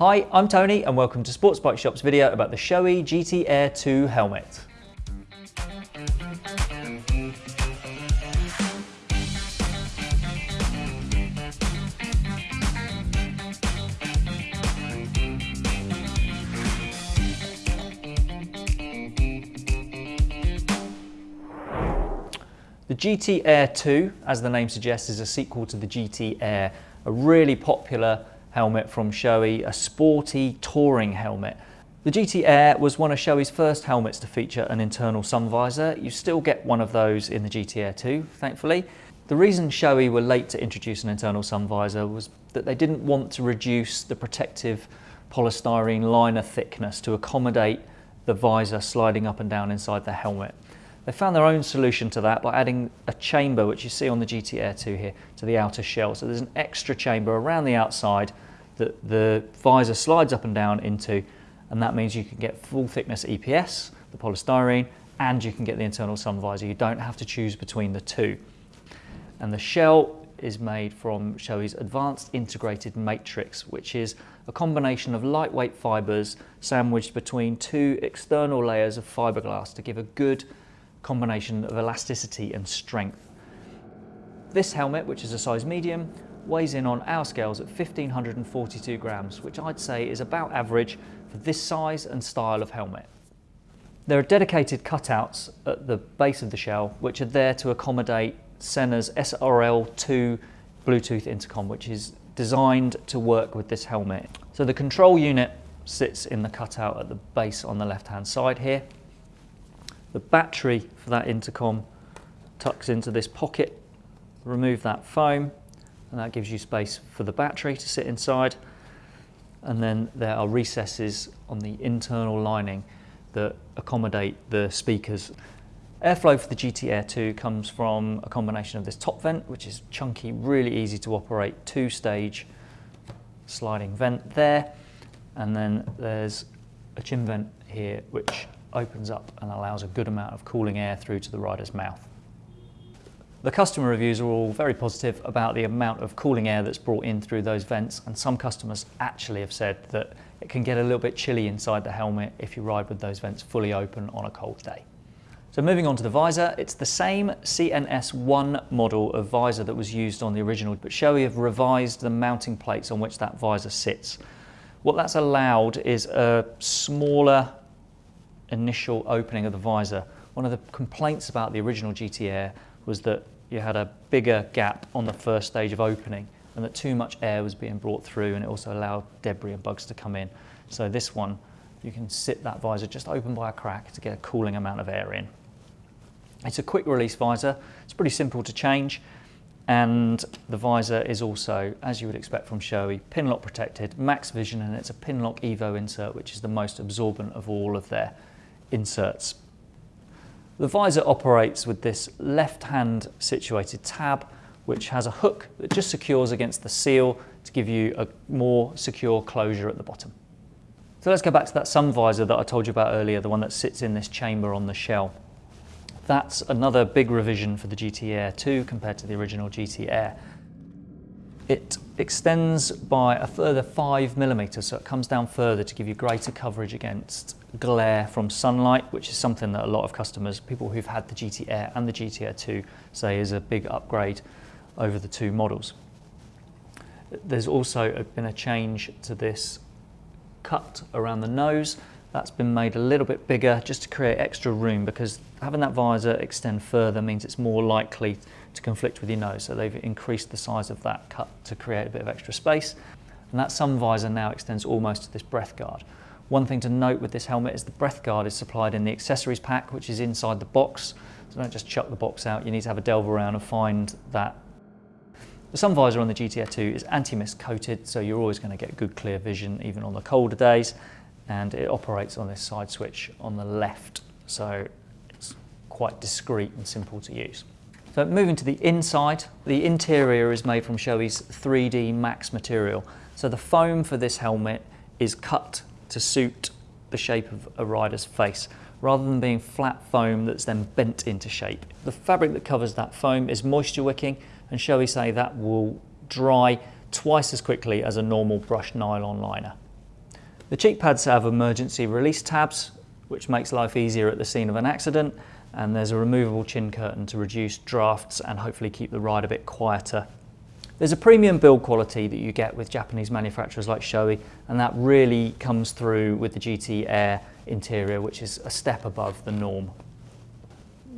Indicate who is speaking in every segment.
Speaker 1: Hi, I'm Tony and welcome to Sports Bike Shop's video about the Shoei GT Air 2 helmet. The GT Air 2, as the name suggests, is a sequel to the GT Air, a really popular helmet from Shoei, a sporty touring helmet. The GT Air was one of Shoei's first helmets to feature an internal sun visor. You still get one of those in the GT Air 2, thankfully. The reason Shoei were late to introduce an internal sun visor was that they didn't want to reduce the protective polystyrene liner thickness to accommodate the visor sliding up and down inside the helmet. They found their own solution to that by adding a chamber, which you see on the GT Air 2 here, to the outer shell. So there's an extra chamber around the outside that the visor slides up and down into, and that means you can get full thickness EPS, the polystyrene, and you can get the internal sun visor. You don't have to choose between the two. And the shell is made from Shoei's Advanced Integrated Matrix, which is a combination of lightweight fibres sandwiched between two external layers of fiberglass to give a good combination of elasticity and strength. This helmet, which is a size medium, weighs in on our scales at 1542 grams, which I'd say is about average for this size and style of helmet. There are dedicated cutouts at the base of the shell, which are there to accommodate Sena's SRL2 Bluetooth intercom, which is designed to work with this helmet. So the control unit sits in the cutout at the base on the left hand side here. The battery for that intercom tucks into this pocket. Remove that foam and that gives you space for the battery to sit inside. And then there are recesses on the internal lining that accommodate the speakers. Airflow for the GT Air 2 comes from a combination of this top vent, which is chunky, really easy to operate, two-stage sliding vent there. And then there's a chin vent here, which opens up and allows a good amount of cooling air through to the rider's mouth. The customer reviews are all very positive about the amount of cooling air that's brought in through those vents and some customers actually have said that it can get a little bit chilly inside the helmet if you ride with those vents fully open on a cold day. So moving on to the visor, it's the same CNS1 model of visor that was used on the original, but Shoei have revised the mounting plates on which that visor sits. What that's allowed is a smaller initial opening of the visor. One of the complaints about the original GT Air was that you had a bigger gap on the first stage of opening and that too much air was being brought through and it also allowed debris and bugs to come in. So this one, you can sit that visor just open by a crack to get a cooling amount of air in. It's a quick release visor. It's pretty simple to change and the visor is also, as you would expect from Shoei, pin lock protected, max vision and it's a pin lock Evo insert which is the most absorbent of all of their inserts. The visor operates with this left-hand situated tab which has a hook that just secures against the seal to give you a more secure closure at the bottom. So let's go back to that sun visor that I told you about earlier, the one that sits in this chamber on the shell. That's another big revision for the GT Air 2 compared to the original GT Air. It extends by a further five millimeters, so it comes down further to give you greater coverage against glare from sunlight, which is something that a lot of customers, people who've had the GT Air and the GT Air 2 say is a big upgrade over the two models. There's also been a change to this cut around the nose. That's been made a little bit bigger just to create extra room because having that visor extend further means it's more likely to conflict with your nose. So they've increased the size of that cut to create a bit of extra space. And that sun visor now extends almost to this breath guard. One thing to note with this helmet is the breath guard is supplied in the accessories pack, which is inside the box. So don't just chuck the box out, you need to have a delve around and find that. The sun visor on the GT Air 2 is anti-mist coated, so you're always going to get good clear vision even on the colder days. And it operates on this side switch on the left, so it's quite discreet and simple to use. So moving to the inside, the interior is made from Shoei's 3D Max material. So the foam for this helmet is cut to suit the shape of a rider's face rather than being flat foam that's then bent into shape. The fabric that covers that foam is moisture wicking and Shoei say that will dry twice as quickly as a normal brushed nylon liner. The cheek pads have emergency release tabs, which makes life easier at the scene of an accident, and there's a removable chin curtain to reduce drafts and hopefully keep the ride a bit quieter. There's a premium build quality that you get with Japanese manufacturers like Shoei, and that really comes through with the GT Air interior, which is a step above the norm.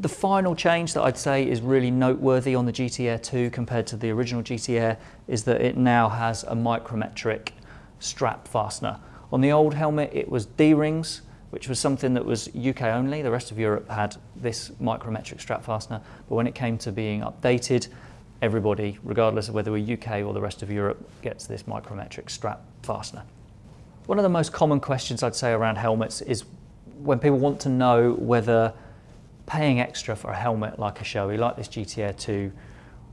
Speaker 1: The final change that I'd say is really noteworthy on the GT Air 2 compared to the original GT Air is that it now has a micrometric strap fastener. On the old helmet, it was D-rings, which was something that was UK only. The rest of Europe had this micrometric strap fastener, but when it came to being updated, everybody, regardless of whether we're UK or the rest of Europe, gets this micrometric strap fastener. One of the most common questions I'd say around helmets is when people want to know whether paying extra for a helmet like a Shoei, like this GT Air 2,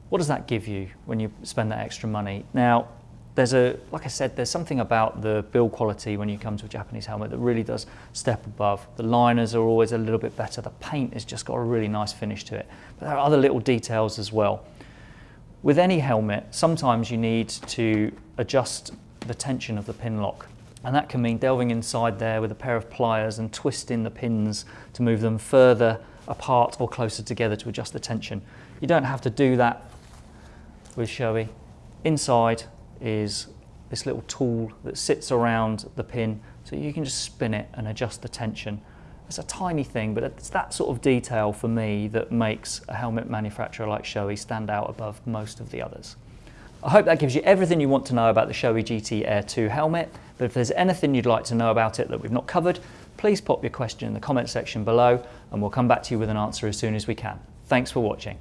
Speaker 1: what does that give you when you spend that extra money? Now, there's a, like I said, there's something about the build quality when you come to a Japanese helmet that really does step above. The liners are always a little bit better. The paint has just got a really nice finish to it. But there are other little details as well. With any helmet, sometimes you need to adjust the tension of the pin lock. And that can mean delving inside there with a pair of pliers and twisting the pins to move them further apart or closer together to adjust the tension. You don't have to do that with Shoei. Inside, is this little tool that sits around the pin so you can just spin it and adjust the tension. It's a tiny thing, but it's that sort of detail for me that makes a helmet manufacturer like Shoei stand out above most of the others. I hope that gives you everything you want to know about the Shoei GT Air 2 helmet, but if there's anything you'd like to know about it that we've not covered, please pop your question in the comment section below and we'll come back to you with an answer as soon as we can. Thanks for watching.